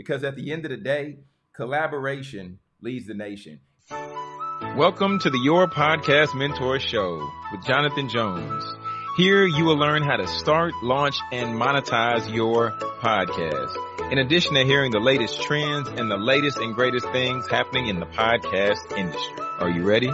Because at the end of the day, collaboration leads the nation. Welcome to the Your Podcast Mentor Show with Jonathan Jones. Here you will learn how to start, launch, and monetize your podcast. In addition to hearing the latest trends and the latest and greatest things happening in the podcast industry. Are you ready?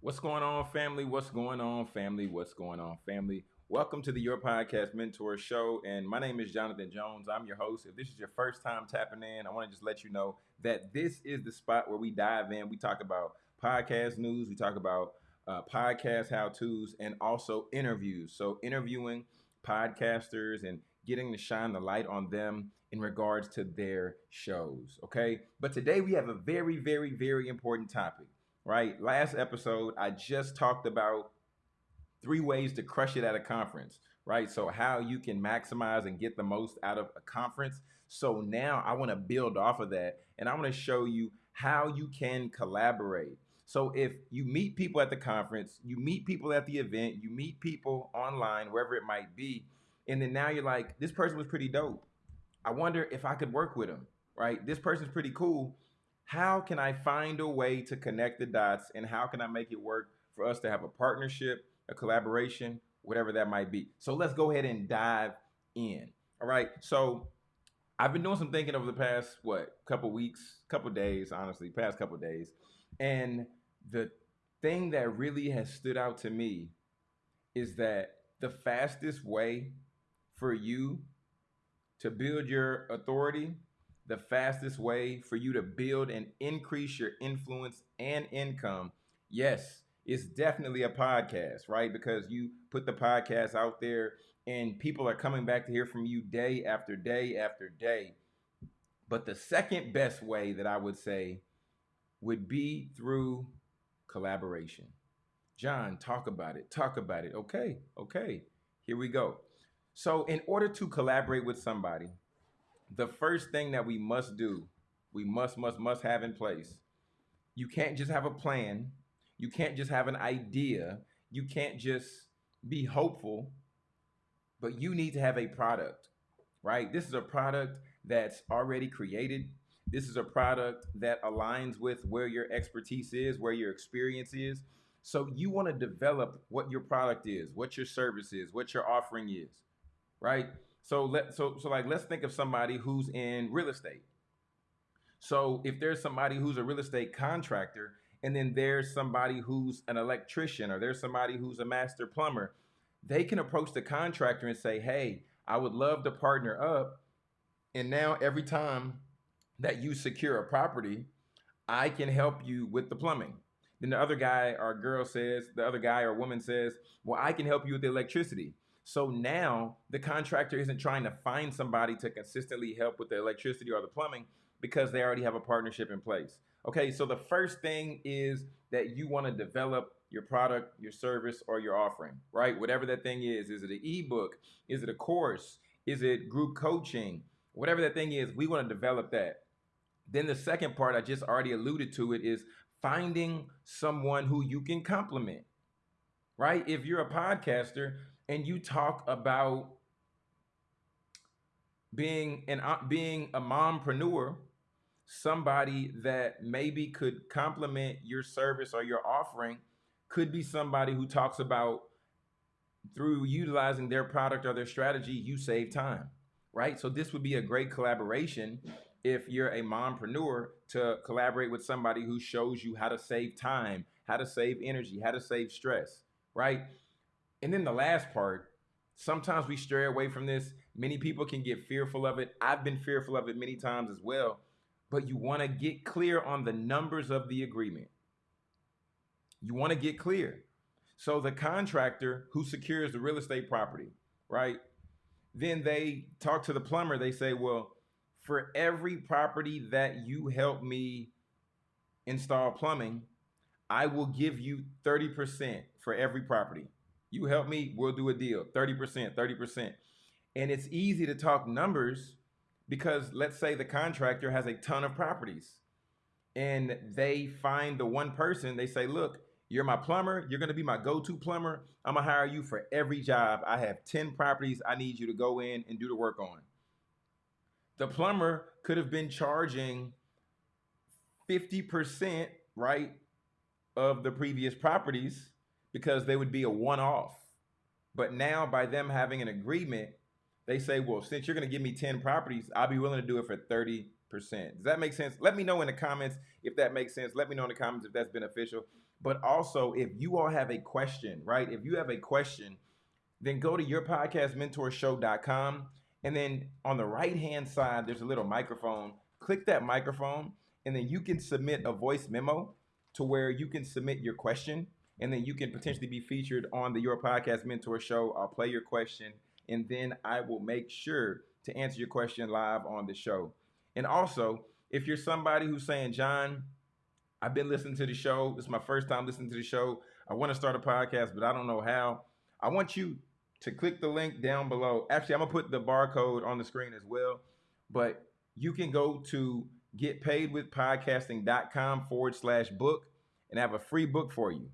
What's going on, family? What's going on, family? What's going on, family? Welcome to the Your Podcast Mentor Show. And my name is Jonathan Jones. I'm your host. If this is your first time tapping in, I want to just let you know that this is the spot where we dive in. We talk about podcast news, we talk about uh, podcast how to's, and also interviews. So, interviewing podcasters and getting to shine the light on them in regards to their shows. Okay. But today we have a very, very, very important topic, right? Last episode, I just talked about three ways to crush it at a conference, right? So how you can maximize and get the most out of a conference. So now I want to build off of that and I want to show you how you can collaborate. So if you meet people at the conference, you meet people at the event, you meet people online, wherever it might be, and then now you're like, this person was pretty dope. I wonder if I could work with him, right? This person's pretty cool. How can I find a way to connect the dots and how can I make it work for us to have a partnership a collaboration, whatever that might be. So let's go ahead and dive in. All right. So I've been doing some thinking over the past what couple weeks, couple days, honestly, past couple days, and the thing that really has stood out to me is that the fastest way for you to build your authority, the fastest way for you to build and increase your influence and income, yes, it's definitely a podcast, right? Because you put the podcast out there and people are coming back to hear from you day after day after day. But the second best way that I would say would be through collaboration. John, talk about it. Talk about it. Okay, okay. Here we go. So, in order to collaborate with somebody, the first thing that we must do, we must, must, must have in place, you can't just have a plan you can't just have an idea. You can't just be hopeful, but you need to have a product, right? This is a product that's already created. This is a product that aligns with where your expertise is, where your experience is. So you want to develop what your product is, what your service is, what your offering is, right? So let so so like let's think of somebody who's in real estate. So if there's somebody who's a real estate contractor and then there's somebody who's an electrician or there's somebody who's a master plumber, they can approach the contractor and say, Hey, I would love to partner up. And now every time that you secure a property, I can help you with the plumbing. Then the other guy or girl says, the other guy or woman says, Well, I can help you with the electricity. So now the contractor isn't trying to find somebody to consistently help with the electricity or the plumbing because they already have a partnership in place. Okay, so the first thing is that you want to develop your product, your service, or your offering, right? Whatever that thing is. Is it an ebook? Is it a course? Is it group coaching? Whatever that thing is, we want to develop that. Then the second part, I just already alluded to it, is finding someone who you can complement, right? If you're a podcaster and you talk about being an being a mompreneur somebody that maybe could complement your service or your offering could be somebody who talks about through utilizing their product or their strategy, you save time, right? So this would be a great collaboration if you're a mompreneur to collaborate with somebody who shows you how to save time, how to save energy, how to save stress, right? And then the last part, sometimes we stray away from this. Many people can get fearful of it. I've been fearful of it many times as well but you want to get clear on the numbers of the agreement. You want to get clear. So the contractor who secures the real estate property, right? Then they talk to the plumber. They say, well, for every property that you help me install plumbing, I will give you 30% for every property. You help me, we'll do a deal. 30%, 30%. And it's easy to talk numbers because let's say the contractor has a ton of properties and they find the one person, they say, look, You're my plumber. You're going to be my go to plumber. I'm going to hire you for every job. I have 10 properties I need you to go in and do the work on. The plumber could have been charging 50%, right, of the previous properties because they would be a one off. But now, by them having an agreement, they say, well, since you're going to give me 10 properties, I'll be willing to do it for 30%. Does that make sense? Let me know in the comments if that makes sense. Let me know in the comments if that's beneficial. But also, if you all have a question, right? If you have a question, then go to yourpodcastmentorshow.com. And then on the right hand side, there's a little microphone. Click that microphone, and then you can submit a voice memo to where you can submit your question. And then you can potentially be featured on the Your Podcast Mentor Show. I'll play your question, and then I will make sure to answer your question live on the show. And also, if you're somebody who's saying, John, I've been listening to the show. This is my first time listening to the show. I want to start a podcast, but I don't know how. I want you to click the link down below. Actually, I'm gonna put the barcode on the screen as well. But you can go to getpaidwithpodcasting.com forward slash book and have a free book for you.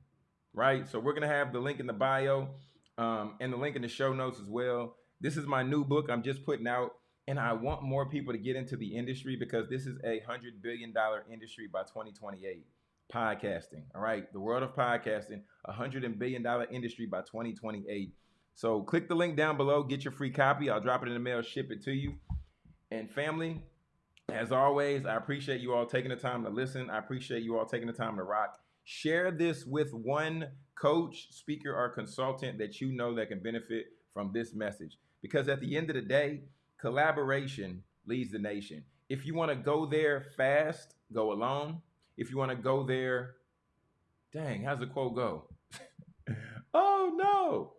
Right? So we're gonna have the link in the bio um, and the link in the show notes as well. This is my new book I'm just putting out and I want more people to get into the industry because this is a hundred billion dollar industry by 2028. Podcasting, all right, the world of podcasting, a hundred billion dollar industry by 2028. So click the link down below, get your free copy. I'll drop it in the mail, ship it to you. And family, as always, I appreciate you all taking the time to listen. I appreciate you all taking the time to rock. Share this with one coach, speaker, or consultant that you know that can benefit from this message. Because at the end of the day, collaboration leads the nation. If you want to go there fast, go alone. If you want to go there, dang, how's the quote go? oh no.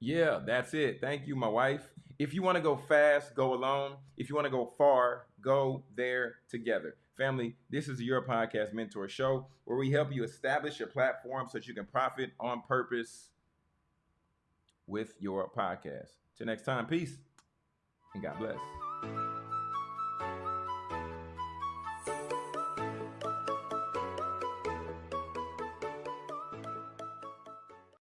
Yeah, that's it. Thank you, my wife. If you want to go fast, go alone. If you want to go far, go there together. Family, this is your podcast mentor show where we help you establish your platform so that you can profit on purpose with your podcast. Till next time, peace and God bless.